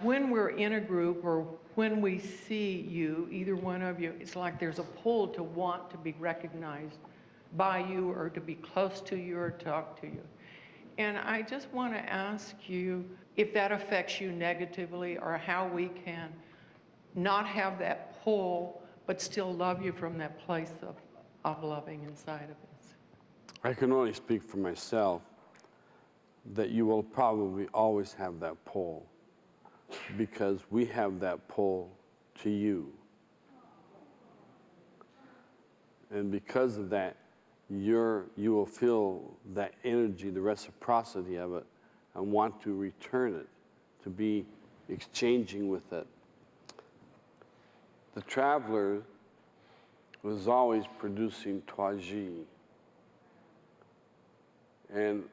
When we're in a group or when we see you, either one of you, it's like there's a pull to want to be recognized by you or to be close to you or talk to you. And I just want to ask you if that affects you negatively or how we can not have that pull but still love you from that place of, of loving inside of us. I can only speak for myself that you will probably always have that pull because we have that pull to you. And because of that, you're, you will feel that energy, the reciprocity of it, and want to return it, to be exchanging with it. The traveler was always producing Twaji. And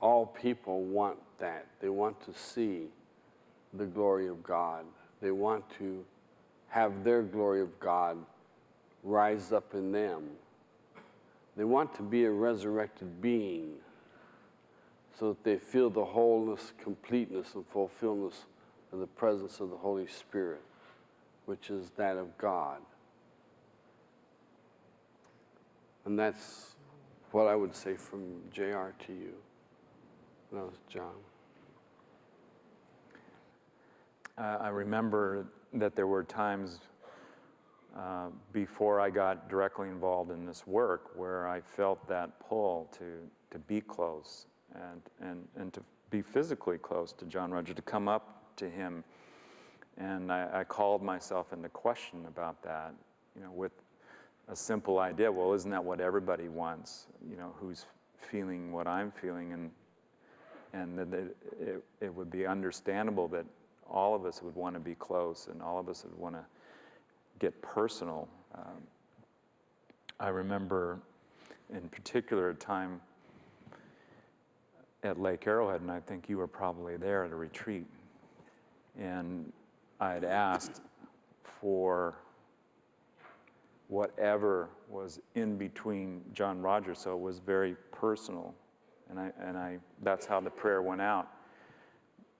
all people want that. They want to see the glory of God. They want to have their glory of God rise up in them. They want to be a resurrected being so that they feel the wholeness, completeness, and fulfillment of the presence of the Holy Spirit, which is that of God. And that's what I would say from JR to you. That was John. Uh, I remember that there were times uh, before I got directly involved in this work where I felt that pull to, to be close and, and, and to be physically close to John-Roger, to come up to him. And I, I called myself into question about that, you know, with a simple idea, well, isn't that what everybody wants, you know, who's feeling what I'm feeling? And, and that it, it, it would be understandable that all of us would want to be close and all of us would want to get personal. Um, I remember in particular a time at Lake Arrowhead, and I think you were probably there at a retreat, and I had asked for whatever was in between John Rogers, so it was very personal. And, I, and I, that's how the prayer went out.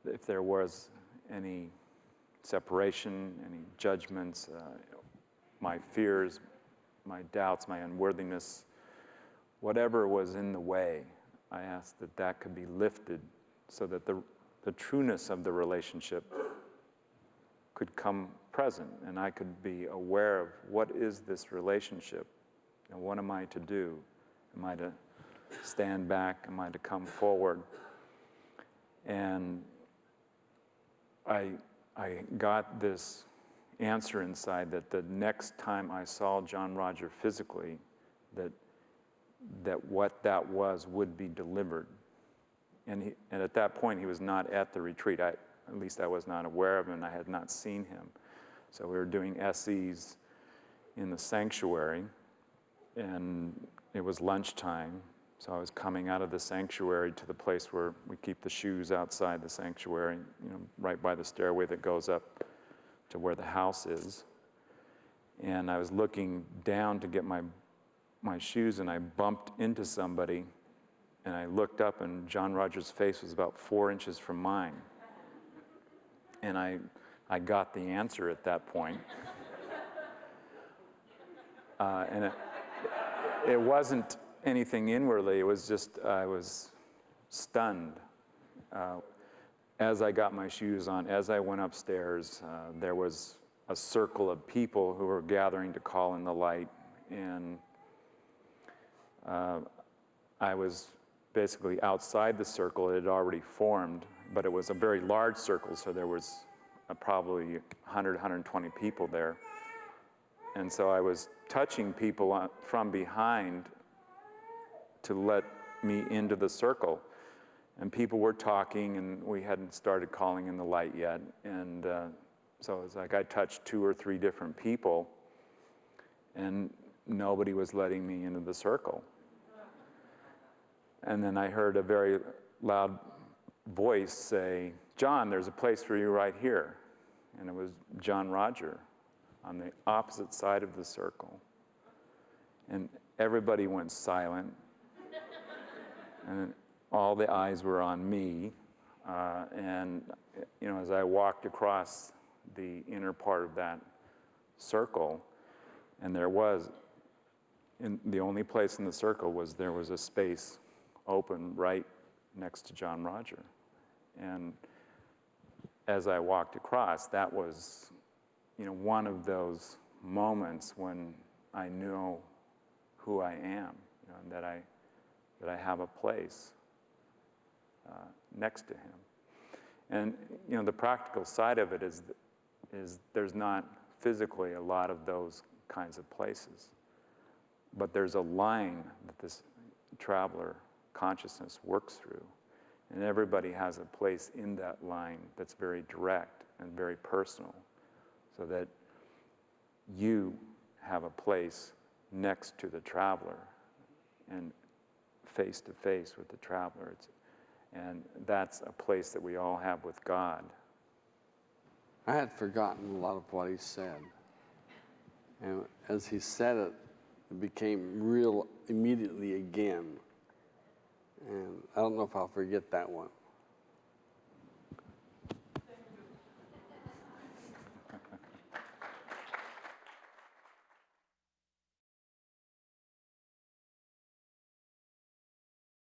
If there was any separation, any judgments, uh, my fears, my doubts, my unworthiness, whatever was in the way, I asked that that could be lifted so that the, the trueness of the relationship could come present and I could be aware of what is this relationship and what am I to do? Am I to stand back? Am I to come forward? And I, I got this answer inside that the next time I saw John-Roger physically, that, that what that was would be delivered. And, he, and at that point, he was not at the retreat. I, at least I was not aware of him, and I had not seen him. So we were doing SEs in the sanctuary, and it was lunchtime. So I was coming out of the sanctuary to the place where we keep the shoes outside the sanctuary, you know, right by the stairway that goes up to where the house is. And I was looking down to get my, my shoes, and I bumped into somebody, and I looked up, and John-Roger's face was about four inches from mine. And I I got the answer at that point. Uh, and it, it wasn't anything inwardly, it was just, I was stunned. Uh, as I got my shoes on, as I went upstairs, uh, there was a circle of people who were gathering to call in the light. And uh, I was basically outside the circle. It had already formed, but it was a very large circle, so there was uh, probably 100, 120 people there. And so I was touching people from behind to let me into the circle. And people were talking, and we hadn't started calling in the light yet. And uh, so it was like I touched two or three different people, and nobody was letting me into the circle. And then I heard a very loud voice say, John, there's a place for you right here and it was John-Roger on the opposite side of the circle. And everybody went silent, and all the eyes were on me. Uh, and, you know, as I walked across the inner part of that circle, and there was, in, the only place in the circle was there was a space open right next to John-Roger. And as I walked across, that was, you know, one of those moments when I knew who I am, you know, and that I, that I have a place uh, next to him. And, you know, the practical side of it is, is there's not physically a lot of those kinds of places. But there's a line that this traveler consciousness works through. And everybody has a place in that line that's very direct and very personal, so that you have a place next to the traveler and face to face with the traveler. It's, and that's a place that we all have with God. I had forgotten a lot of what he said. And as he said it, it became real immediately again. And I don't know if I'll forget that one.